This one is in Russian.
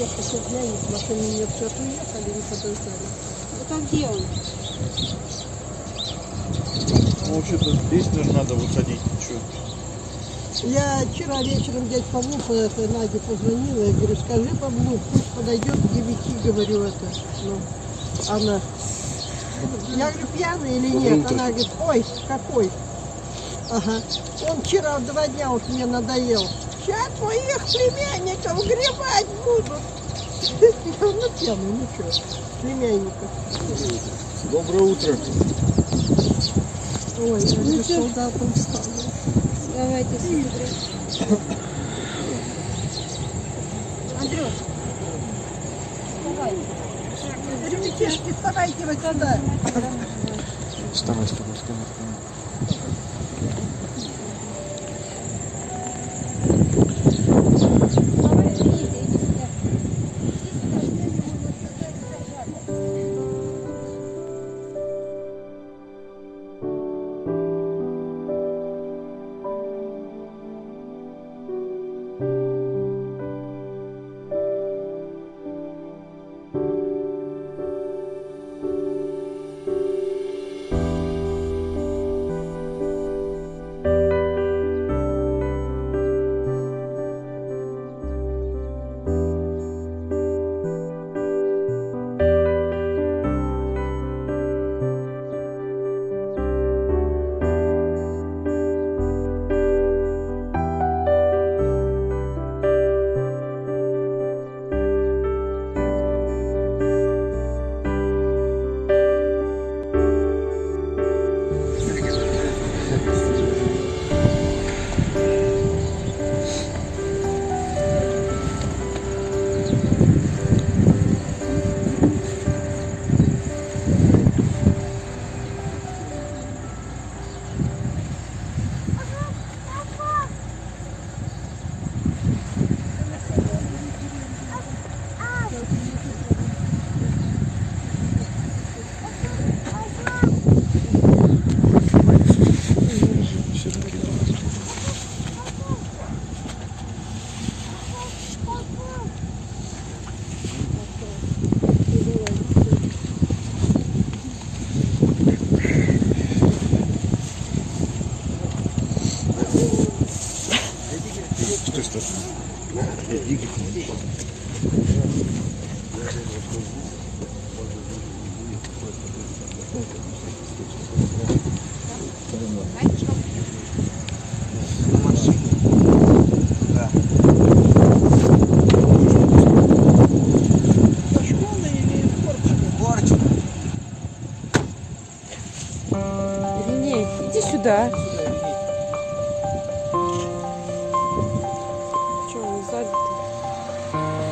Я хотел глянуть, машины нет, сейчас уехали, не подождали. Вот а где он? Ну, вообще-то здесь даже надо высадить. Что? Я вчера вечером дядь Павлу, по- это, Наде позвонила, я говорю, скажи Павлу, пусть подойдет к девяти, говорю это. Ну, она, я говорю, пьяный или нет? Она говорит, ой, какой? Ага. Он вчера два дня вот мне надоел. Сейчас твоих племянников гребать будут. Ну, пьяный, ну что, племянников. Доброе утро. Ой, я солдатом стану. Давайте смотрим. Андрюш, давай. Ребятишки, вставайте вот сюда. Вставай, вставай, вставай. Порчино? Ириней, иди сюда. Saudita.